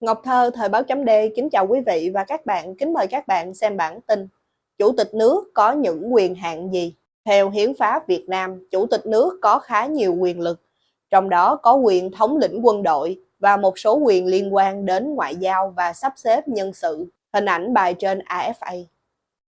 Ngọc Thơ, Thời báo chấm D, kính chào quý vị và các bạn, kính mời các bạn xem bản tin. Chủ tịch nước có những quyền hạn gì? Theo Hiến pháp Việt Nam, Chủ tịch nước có khá nhiều quyền lực, trong đó có quyền thống lĩnh quân đội và một số quyền liên quan đến ngoại giao và sắp xếp nhân sự. Hình ảnh bài trên AFA.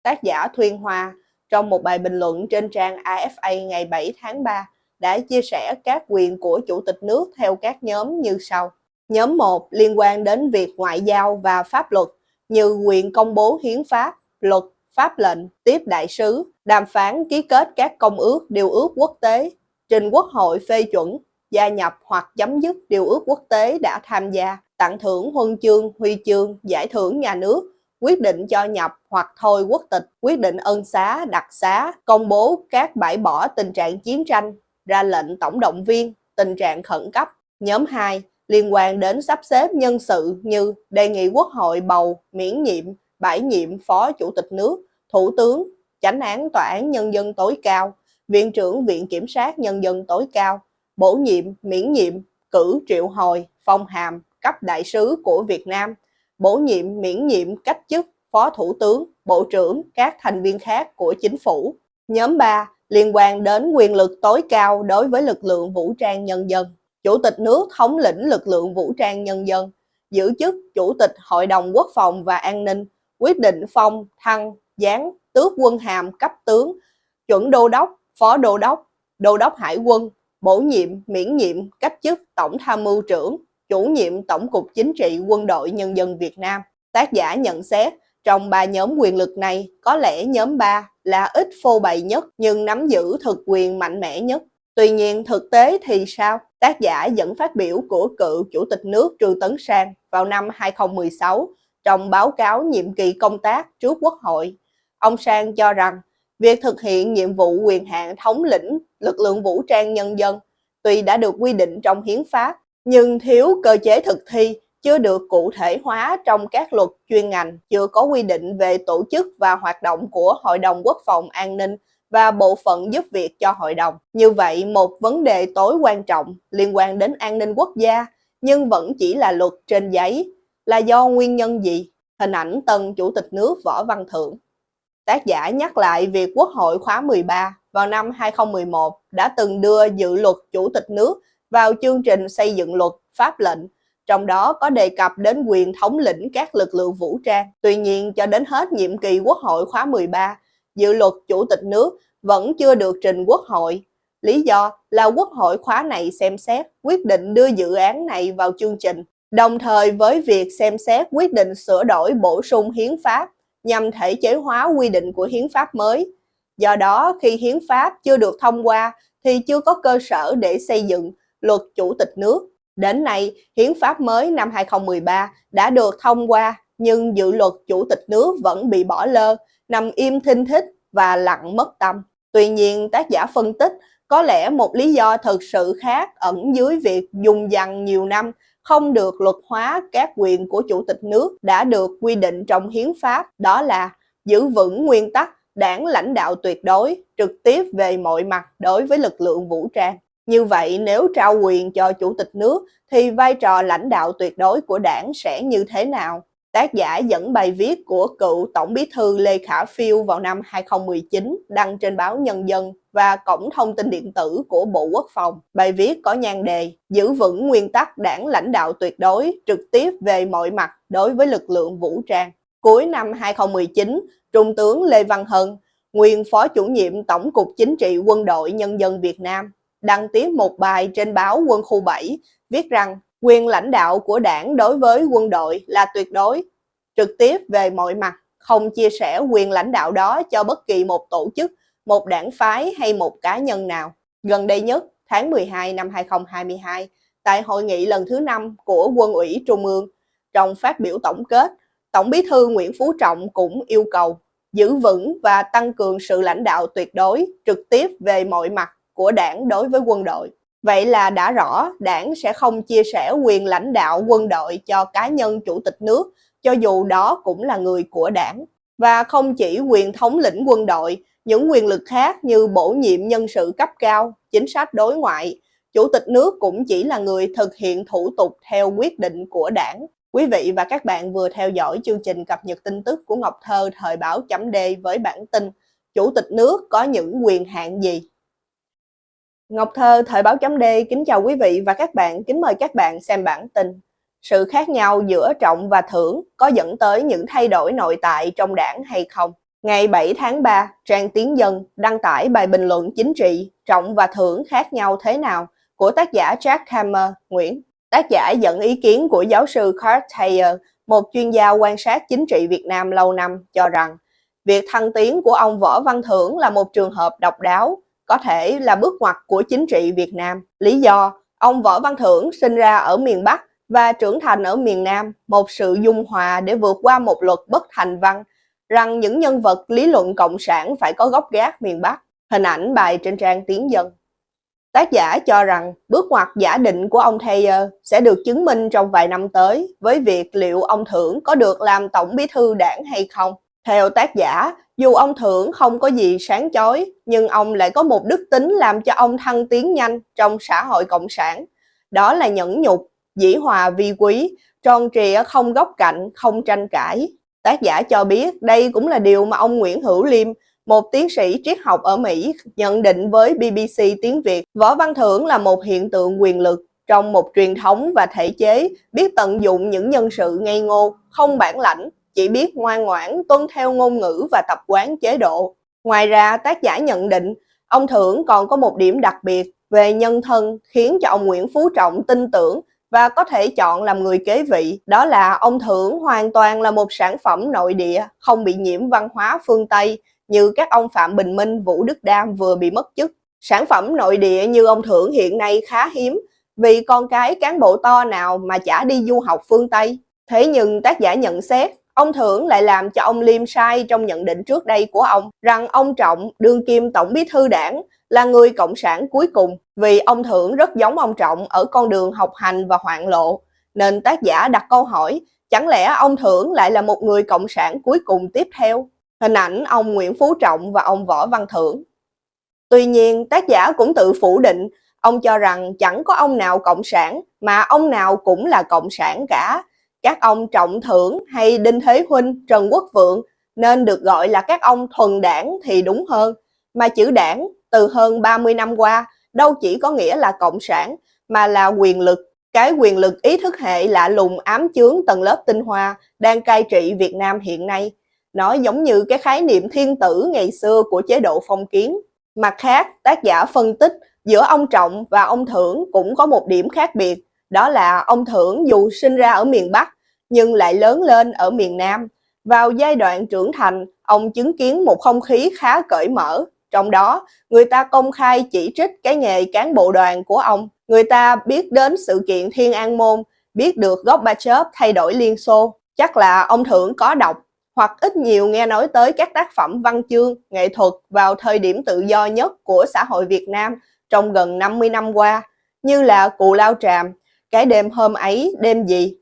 Tác giả Thuyên Hoa trong một bài bình luận trên trang AFA ngày 7 tháng 3 đã chia sẻ các quyền của Chủ tịch nước theo các nhóm như sau. Nhóm 1 liên quan đến việc ngoại giao và pháp luật như quyền công bố hiến pháp, luật, pháp lệnh, tiếp đại sứ, đàm phán ký kết các công ước, điều ước quốc tế, trình quốc hội phê chuẩn, gia nhập hoặc chấm dứt điều ước quốc tế đã tham gia, tặng thưởng huân chương, huy chương, giải thưởng nhà nước, quyết định cho nhập hoặc thôi quốc tịch, quyết định ân xá, đặc xá, công bố các bãi bỏ tình trạng chiến tranh, ra lệnh tổng động viên, tình trạng khẩn cấp. Nhóm 2 liên quan đến sắp xếp nhân sự như đề nghị Quốc hội bầu, miễn nhiệm, bãi nhiệm Phó Chủ tịch nước, Thủ tướng, Chánh án Tòa án Nhân dân tối cao, Viện trưởng Viện Kiểm sát Nhân dân tối cao, bổ nhiệm, miễn nhiệm, cử triệu hồi, phong hàm, cấp đại sứ của Việt Nam, bổ nhiệm, miễn nhiệm, cách chức, Phó Thủ tướng, Bộ trưởng, các thành viên khác của chính phủ. Nhóm 3 liên quan đến quyền lực tối cao đối với lực lượng vũ trang nhân dân. Chủ tịch nước thống lĩnh lực lượng vũ trang nhân dân, giữ chức Chủ tịch Hội đồng Quốc phòng và An ninh, quyết định phong, thăng, giáng, tước quân hàm cấp tướng, chuẩn đô đốc, phó đô đốc, đô đốc hải quân, bổ nhiệm, miễn nhiệm, cách chức Tổng tham mưu trưởng, chủ nhiệm Tổng cục Chính trị Quân đội Nhân dân Việt Nam. Tác giả nhận xét, trong ba nhóm quyền lực này, có lẽ nhóm 3 là ít phô bày nhất nhưng nắm giữ thực quyền mạnh mẽ nhất. Tuy nhiên thực tế thì sao? Tác giả dẫn phát biểu của cựu Chủ tịch nước Trương Tấn Sang vào năm 2016 trong báo cáo nhiệm kỳ công tác trước Quốc hội. Ông Sang cho rằng việc thực hiện nhiệm vụ quyền hạn thống lĩnh lực lượng vũ trang nhân dân tuy đã được quy định trong hiến pháp nhưng thiếu cơ chế thực thi chưa được cụ thể hóa trong các luật chuyên ngành, chưa có quy định về tổ chức và hoạt động của Hội đồng Quốc phòng An ninh và bộ phận giúp việc cho hội đồng. Như vậy, một vấn đề tối quan trọng liên quan đến an ninh quốc gia nhưng vẫn chỉ là luật trên giấy là do nguyên nhân gì? Hình ảnh tân Chủ tịch nước Võ Văn Thưởng. Tác giả nhắc lại việc Quốc hội khóa 13 vào năm 2011 đã từng đưa dự luật Chủ tịch nước vào chương trình xây dựng luật pháp lệnh, trong đó có đề cập đến quyền thống lĩnh các lực lượng vũ trang. Tuy nhiên, cho đến hết nhiệm kỳ Quốc hội khóa 13, dự luật Chủ tịch nước vẫn chưa được trình Quốc hội. Lý do là Quốc hội khóa này xem xét quyết định đưa dự án này vào chương trình, đồng thời với việc xem xét quyết định sửa đổi bổ sung hiến pháp nhằm thể chế hóa quy định của hiến pháp mới. Do đó, khi hiến pháp chưa được thông qua thì chưa có cơ sở để xây dựng luật chủ tịch nước. Đến nay, hiến pháp mới năm 2013 đã được thông qua nhưng dự luật chủ tịch nước vẫn bị bỏ lơ, nằm im thinh thích và lặng mất tâm. Tuy nhiên, tác giả phân tích có lẽ một lý do thực sự khác ẩn dưới việc dùng dằn nhiều năm không được luật hóa các quyền của chủ tịch nước đã được quy định trong hiến pháp đó là giữ vững nguyên tắc đảng lãnh đạo tuyệt đối trực tiếp về mọi mặt đối với lực lượng vũ trang. Như vậy nếu trao quyền cho chủ tịch nước thì vai trò lãnh đạo tuyệt đối của đảng sẽ như thế nào? Tác giả dẫn bài viết của cựu Tổng bí thư Lê Khả Phiêu vào năm 2019 đăng trên báo Nhân dân và cổng thông tin điện tử của Bộ Quốc phòng. Bài viết có nhan đề Giữ vững nguyên tắc đảng lãnh đạo tuyệt đối trực tiếp về mọi mặt đối với lực lượng vũ trang. Cuối năm 2019, Trung tướng Lê Văn Hân, nguyên Phó chủ nhiệm Tổng cục Chính trị Quân đội Nhân dân Việt Nam, đăng tiếp một bài trên báo Quân khu 7 viết rằng quyền lãnh đạo của đảng đối với quân đội là tuyệt đối, trực tiếp về mọi mặt, không chia sẻ quyền lãnh đạo đó cho bất kỳ một tổ chức, một đảng phái hay một cá nhân nào. Gần đây nhất, tháng 12 năm 2022, tại hội nghị lần thứ 5 của Quân ủy Trung ương, trong phát biểu tổng kết, Tổng bí thư Nguyễn Phú Trọng cũng yêu cầu giữ vững và tăng cường sự lãnh đạo tuyệt đối, trực tiếp về mọi mặt của đảng đối với quân đội. Vậy là đã rõ đảng sẽ không chia sẻ quyền lãnh đạo quân đội cho cá nhân chủ tịch nước, cho dù đó cũng là người của đảng. Và không chỉ quyền thống lĩnh quân đội, những quyền lực khác như bổ nhiệm nhân sự cấp cao, chính sách đối ngoại, chủ tịch nước cũng chỉ là người thực hiện thủ tục theo quyết định của đảng. Quý vị và các bạn vừa theo dõi chương trình cập nhật tin tức của Ngọc Thơ thời báo chấm D với bản tin Chủ tịch nước có những quyền hạn gì? Ngọc Thơ thời báo chấm D kính chào quý vị và các bạn, kính mời các bạn xem bản tin. Sự khác nhau giữa trọng và thưởng có dẫn tới những thay đổi nội tại trong đảng hay không? Ngày 7 tháng 3, trang Tiến Dân đăng tải bài bình luận chính trị Trọng và Thưởng khác nhau thế nào của tác giả Jack Hammer, Nguyễn. Tác giả dẫn ý kiến của giáo sư Carl Thayer, một chuyên gia quan sát chính trị Việt Nam lâu năm, cho rằng việc thăng tiến của ông Võ Văn Thưởng là một trường hợp độc đáo, có thể là bước ngoặt của chính trị Việt Nam. Lý do, ông Võ Văn Thưởng sinh ra ở miền Bắc và trưởng thành ở miền Nam, một sự dung hòa để vượt qua một luật bất thành văn rằng những nhân vật lý luận cộng sản phải có gốc gác miền Bắc. Hình ảnh bài trên trang Tiến Dân. Tác giả cho rằng bước ngoặt giả định của ông Thayer sẽ được chứng minh trong vài năm tới với việc liệu ông Thưởng có được làm tổng bí thư đảng hay không. Theo tác giả, dù ông Thưởng không có gì sáng chói, nhưng ông lại có một đức tính làm cho ông thăng tiến nhanh trong xã hội cộng sản. Đó là nhẫn nhục, dĩ hòa vi quý, tròn trịa không góc cạnh, không tranh cãi. Tác giả cho biết đây cũng là điều mà ông Nguyễn Hữu Liêm, một tiến sĩ triết học ở Mỹ, nhận định với BBC tiếng Việt. Võ Văn Thưởng là một hiện tượng quyền lực trong một truyền thống và thể chế biết tận dụng những nhân sự ngây ngô, không bản lãnh, chỉ biết ngoan ngoãn tuân theo ngôn ngữ và tập quán chế độ. Ngoài ra, tác giả nhận định ông Thưởng còn có một điểm đặc biệt về nhân thân khiến cho ông Nguyễn Phú Trọng tin tưởng và có thể chọn làm người kế vị. Đó là ông Thưởng hoàn toàn là một sản phẩm nội địa, không bị nhiễm văn hóa phương Tây như các ông Phạm Bình Minh, Vũ Đức Đam vừa bị mất chức. Sản phẩm nội địa như ông Thưởng hiện nay khá hiếm vì con cái cán bộ to nào mà chả đi du học phương Tây. Thế nhưng tác giả nhận xét, ông Thưởng lại làm cho ông Liêm sai trong nhận định trước đây của ông rằng ông Trọng, đương kim tổng bí thư đảng, là người cộng sản cuối cùng vì ông Thưởng rất giống ông Trọng ở con đường học hành và hoạn lộ. Nên tác giả đặt câu hỏi, chẳng lẽ ông Thưởng lại là một người cộng sản cuối cùng tiếp theo? Hình ảnh ông Nguyễn Phú Trọng và ông Võ Văn Thưởng. Tuy nhiên, tác giả cũng tự phủ định, ông cho rằng chẳng có ông nào cộng sản mà ông nào cũng là cộng sản cả. Các ông Trọng Thưởng hay Đinh Thế Huynh, Trần Quốc Vượng nên được gọi là các ông thuần đảng thì đúng hơn. Mà chữ đảng từ hơn 30 năm qua đâu chỉ có nghĩa là cộng sản mà là quyền lực. Cái quyền lực ý thức hệ lạ lùng ám chướng tầng lớp tinh hoa đang cai trị Việt Nam hiện nay. Nó giống như cái khái niệm thiên tử ngày xưa của chế độ phong kiến. Mặt khác, tác giả phân tích giữa ông Trọng và ông Thưởng cũng có một điểm khác biệt. Đó là ông Thưởng dù sinh ra ở miền Bắc nhưng lại lớn lên ở miền Nam. Vào giai đoạn trưởng thành, ông chứng kiến một không khí khá cởi mở, trong đó, người ta công khai chỉ trích cái nghề cán bộ đoàn của ông. Người ta biết đến sự kiện Thiên An Môn, biết được Gorbachev thay đổi Liên Xô. Chắc là ông Thưởng có đọc hoặc ít nhiều nghe nói tới các tác phẩm văn chương, nghệ thuật vào thời điểm tự do nhất của xã hội Việt Nam trong gần 50 năm qua, như là Cụ Lao Tràm, Cái đêm hôm ấy, đêm gì,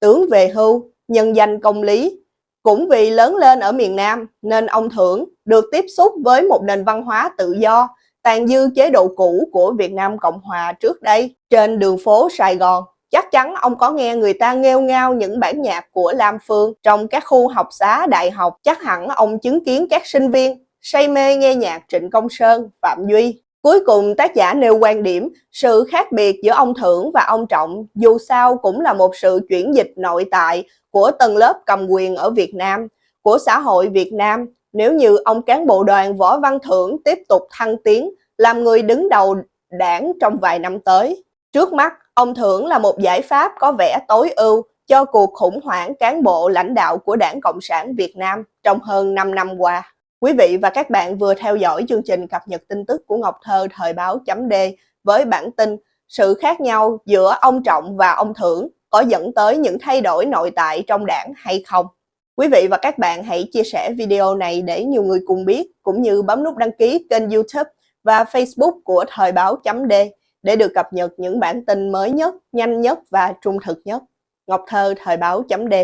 Tướng về hưu, Nhân danh công lý, cũng vì lớn lên ở miền Nam nên ông Thưởng được tiếp xúc với một nền văn hóa tự do, tàn dư chế độ cũ của Việt Nam Cộng Hòa trước đây. Trên đường phố Sài Gòn, chắc chắn ông có nghe người ta nghêu ngao những bản nhạc của Lam Phương trong các khu học xá đại học. Chắc hẳn ông chứng kiến các sinh viên say mê nghe nhạc Trịnh Công Sơn, Phạm Duy. Cuối cùng tác giả nêu quan điểm, sự khác biệt giữa ông Thưởng và ông Trọng dù sao cũng là một sự chuyển dịch nội tại của tầng lớp cầm quyền ở Việt Nam, của xã hội Việt Nam nếu như ông cán bộ đoàn Võ Văn Thưởng tiếp tục thăng tiến làm người đứng đầu đảng trong vài năm tới. Trước mắt, ông Thưởng là một giải pháp có vẻ tối ưu cho cuộc khủng hoảng cán bộ lãnh đạo của Đảng Cộng sản Việt Nam trong hơn 5 năm qua. Quý vị và các bạn vừa theo dõi chương trình cập nhật tin tức của Ngọc Thơ thời báo chấm D với bản tin Sự khác nhau giữa ông Trọng và ông Thưởng có dẫn tới những thay đổi nội tại trong đảng hay không. Quý vị và các bạn hãy chia sẻ video này để nhiều người cùng biết, cũng như bấm nút đăng ký kênh youtube và facebook của Thời báo chấm D để được cập nhật những bản tin mới nhất, nhanh nhất và trung thực nhất. Ngọc Thơ Thời báo chấm D